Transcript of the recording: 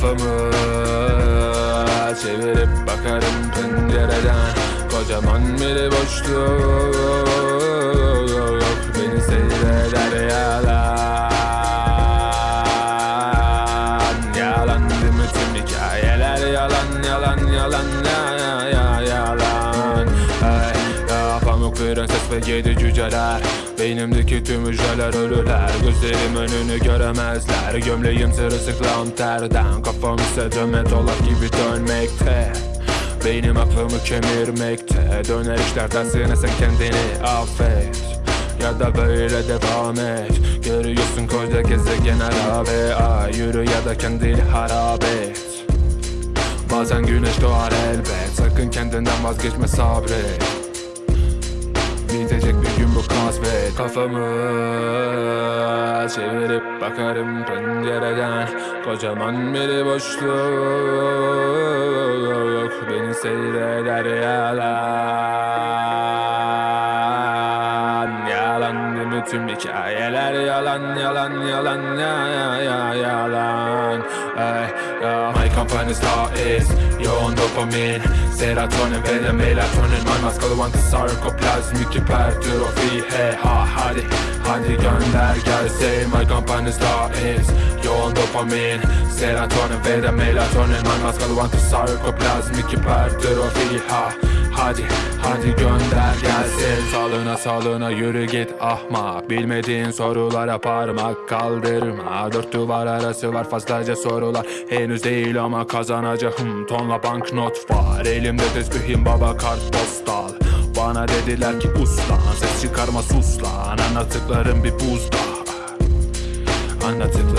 Kafamı çevirip bakarım pencereden. Kocaman bir boşluk Beni seyreder yalan. Yalan değil mi? Tüm hikayeler yalan yalan yalan ya pamuk prenses ve yedi cüceler. Beynimdeki tüm hücreler ölüler. Gözlerim önünü göremezler. Gömleğim sırılsıklam terden. Kafam ise döme dolap gibi dönmekte. Beynim aklımı kemirmekte. Döner işler tersine sen kendini affet. Ya da böyle devam et. Görüyorsun koca gezegen harabe Ay. Yürü ya da kendini harap Bazen güneş doğar elbet. Sakın kendinden vazgeçme sabret Bitecek bir gün bu kasvet Kafamı çevirip bakarım pencereden. Kocaman bir boşluk Beni seyreder yalan. Yalan değil mi tüm hikayeler yalan yalan yalan ya ya ya yalan Ay, ya. My company's law is yoğun dopamin Serotonin ve de melatonin My maskalı vantı sarkoplazmik hipertrofi He ha hadi hadi gönder gelsin My company's law is yoğun dopamin Serotonin ve de melatonin My maskalı vantı sarkoplazmik hipertrofi Ha hadi hadi gönder gelsin. Salına salına yürü git ahmak Bilmediğin sorulara parmak kaldırma. Dört duvar arası var fazlaca sorular Henüz değil ama kazanacağım. Tonla banknot var Elimde tezbihim baba kartpostal. Bana dediler ki uslan Ses çıkarma sus lan Anlattıklarım bir buzda. Anlattıklarım